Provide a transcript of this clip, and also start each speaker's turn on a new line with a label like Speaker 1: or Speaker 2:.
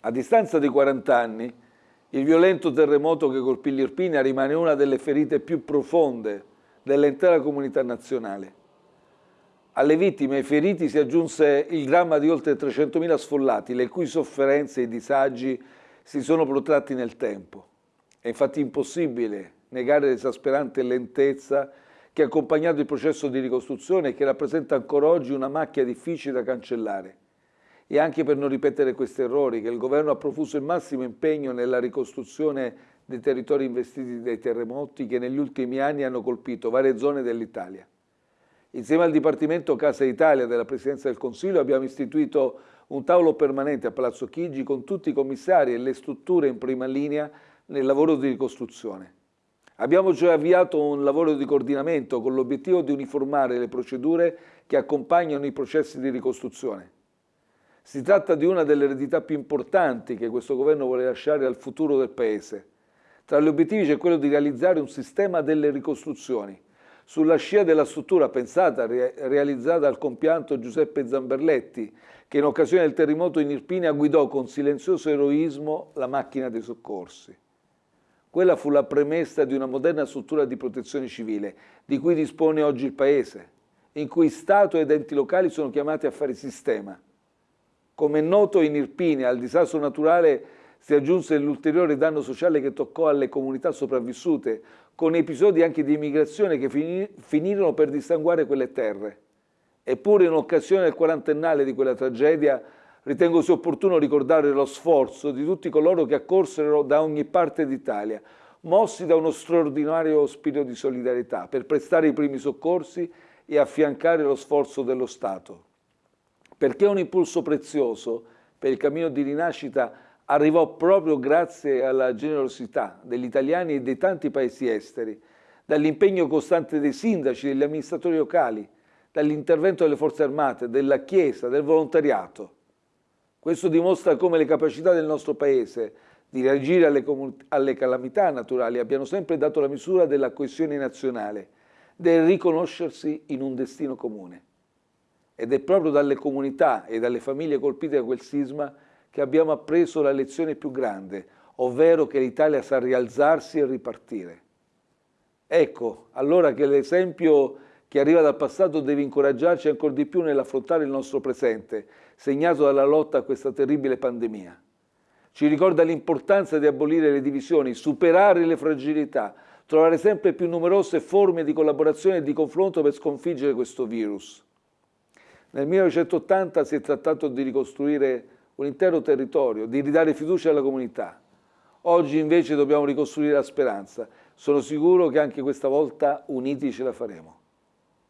Speaker 1: A distanza di 40 anni, il violento terremoto che colpì l'Irpinia rimane una delle ferite più profonde dell'intera comunità nazionale. Alle vittime e ai feriti si aggiunse il dramma di oltre 300.000 sfollati, le cui sofferenze e disagi si sono protratti nel tempo. È infatti impossibile negare l'esasperante lentezza che ha accompagnato il processo di ricostruzione e che rappresenta ancora oggi una macchia difficile da cancellare. E anche per non ripetere questi errori che il governo ha profuso il massimo impegno nella ricostruzione dei territori investiti dai terremoti che negli ultimi anni hanno colpito varie zone dell'Italia. Insieme al Dipartimento Casa Italia della Presidenza del Consiglio abbiamo istituito un tavolo permanente a Palazzo Chigi con tutti i commissari e le strutture in prima linea nel lavoro di ricostruzione. Abbiamo cioè avviato un lavoro di coordinamento con l'obiettivo di uniformare le procedure che accompagnano i processi di ricostruzione. Si tratta di una delle eredità più importanti che questo governo vuole lasciare al futuro del Paese. Tra gli obiettivi c'è quello di realizzare un sistema delle ricostruzioni, sulla scia della struttura pensata e realizzata dal compianto Giuseppe Zamberletti, che in occasione del terremoto in Irpinia guidò con silenzioso eroismo la macchina dei soccorsi. Quella fu la premessa di una moderna struttura di protezione civile, di cui dispone oggi il Paese, in cui Stato ed enti locali sono chiamati a fare sistema. Come è noto, in Irpinia al disastro naturale si aggiunse l'ulteriore danno sociale che toccò alle comunità sopravvissute, con episodi anche di immigrazione che finirono per dissanguare quelle terre. Eppure in occasione del quarantennale di quella tragedia Ritengo sia opportuno ricordare lo sforzo di tutti coloro che accorsero da ogni parte d'Italia, mossi da uno straordinario spirito di solidarietà per prestare i primi soccorsi e affiancare lo sforzo dello Stato. Perché un impulso prezioso per il cammino di rinascita arrivò proprio grazie alla generosità degli italiani e dei tanti paesi esteri, dall'impegno costante dei sindaci, degli amministratori locali, dall'intervento delle forze armate, della Chiesa, del volontariato. Questo dimostra come le capacità del nostro Paese di reagire alle, alle calamità naturali abbiano sempre dato la misura della coesione nazionale, del riconoscersi in un destino comune. Ed è proprio dalle comunità e dalle famiglie colpite da quel sisma che abbiamo appreso la lezione più grande, ovvero che l'Italia sa rialzarsi e ripartire. Ecco, allora che l'esempio che arriva dal passato deve incoraggiarci ancora di più nell'affrontare il nostro presente, segnato dalla lotta a questa terribile pandemia. Ci ricorda l'importanza di abolire le divisioni, superare le fragilità, trovare sempre più numerose forme di collaborazione e di confronto per sconfiggere questo virus. Nel 1980 si è trattato di ricostruire un intero territorio, di ridare fiducia alla comunità. Oggi invece dobbiamo ricostruire la speranza. Sono sicuro che anche questa volta uniti ce la faremo.